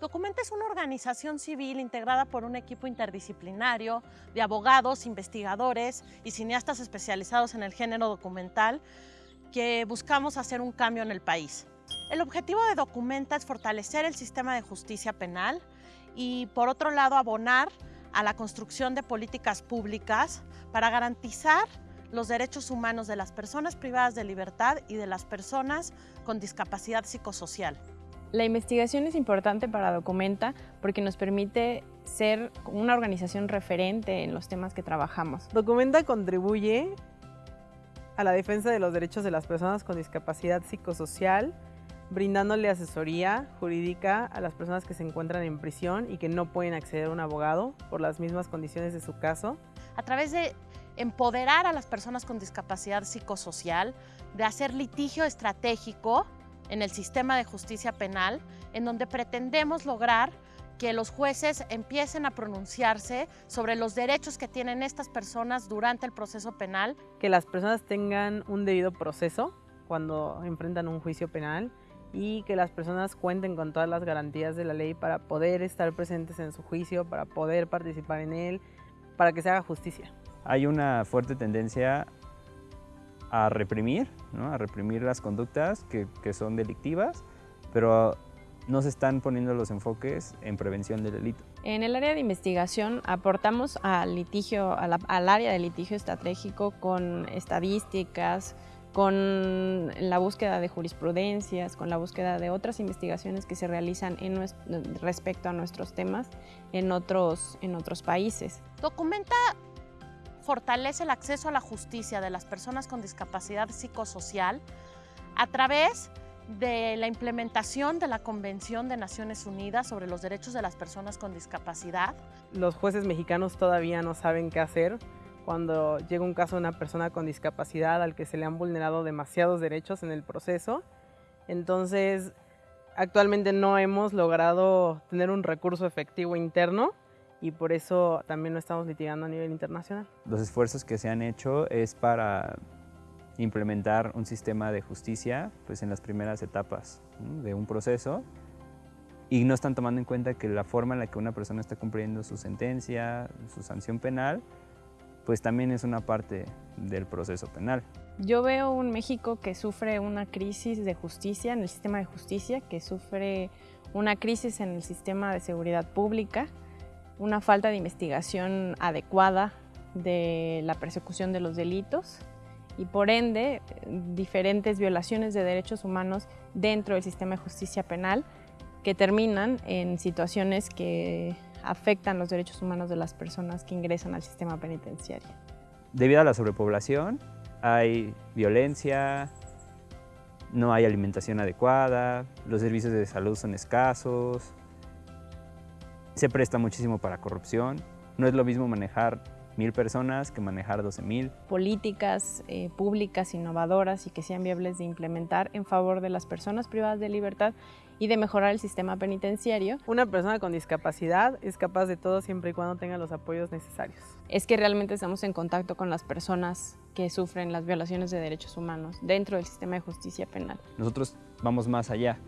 Documenta es una organización civil integrada por un equipo interdisciplinario de abogados, investigadores y cineastas especializados en el género documental que buscamos hacer un cambio en el país. El objetivo de Documenta es fortalecer el sistema de justicia penal y, por otro lado, abonar a la construcción de políticas públicas para garantizar los derechos humanos de las personas privadas de libertad y de las personas con discapacidad psicosocial. La investigación es importante para Documenta porque nos permite ser una organización referente en los temas que trabajamos. Documenta contribuye a la defensa de los derechos de las personas con discapacidad psicosocial, brindándole asesoría jurídica a las personas que se encuentran en prisión y que no pueden acceder a un abogado por las mismas condiciones de su caso. A través de empoderar a las personas con discapacidad psicosocial, de hacer litigio estratégico en el sistema de justicia penal, en donde pretendemos lograr que los jueces empiecen a pronunciarse sobre los derechos que tienen estas personas durante el proceso penal. Que las personas tengan un debido proceso cuando enfrentan un juicio penal y que las personas cuenten con todas las garantías de la ley para poder estar presentes en su juicio, para poder participar en él, para que se haga justicia. Hay una fuerte tendencia a reprimir, a reprimir las conductas que, son delictivas, pero no se están poniendo los enfoques en prevención del delito. En el área de investigación aportamos al, litigio, al área de litigio estratégico con estadísticas, con la búsqueda de jurisprudencias, con la búsqueda de otras investigaciones que se realizan en respecto a nuestros temas en otros, en otros países. Documenta fortalece el acceso a la justicia de las personas con discapacidad psicosocial a través de la implementación de la Convención de Naciones Unidas sobre los Derechos de las Personas con Discapacidad. Los jueces mexicanos todavía no saben qué hacer cuando llega un caso de una persona con discapacidad al que se le han vulnerado demasiados derechos en el proceso. Entonces, actualmente no hemos logrado tener un recurso efectivo interno y por eso también lo estamos litigando a nivel internacional. Los esfuerzos que se han hecho es para implementar un sistema de justicia pues, en las primeras etapas de un proceso y no están tomando en cuenta que la forma en la que una persona está cumpliendo su sentencia, su sanción penal, pues también es una parte del proceso penal. Yo veo un México que sufre una crisis de justicia en el sistema de justicia, que sufre una crisis en el sistema de seguridad pública, una falta de investigación adecuada de la persecución de los delitos y por ende diferentes violaciones de derechos humanos dentro del sistema de justicia penal que terminan en situaciones que afectan los derechos humanos de las personas que ingresan al sistema penitenciario. Debido a la sobrepoblación hay violencia, no hay alimentación adecuada, los servicios de salud son escasos, se presta muchísimo para corrupción, no es lo mismo manejar mil personas que manejar 12 mil. Políticas eh, públicas innovadoras y que sean viables de implementar en favor de las personas privadas de libertad y de mejorar el sistema penitenciario. Una persona con discapacidad es capaz de todo siempre y cuando tenga los apoyos necesarios. Es que realmente estamos en contacto con las personas que sufren las violaciones de derechos humanos dentro del sistema de justicia penal. Nosotros vamos más allá.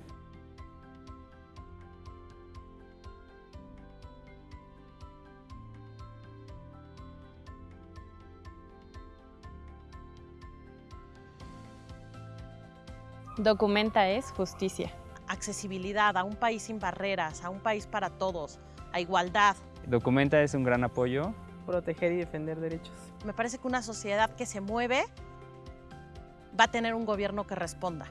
Documenta es justicia. Accesibilidad a un país sin barreras, a un país para todos, a igualdad. Documenta es un gran apoyo. Proteger y defender derechos. Me parece que una sociedad que se mueve va a tener un gobierno que responda.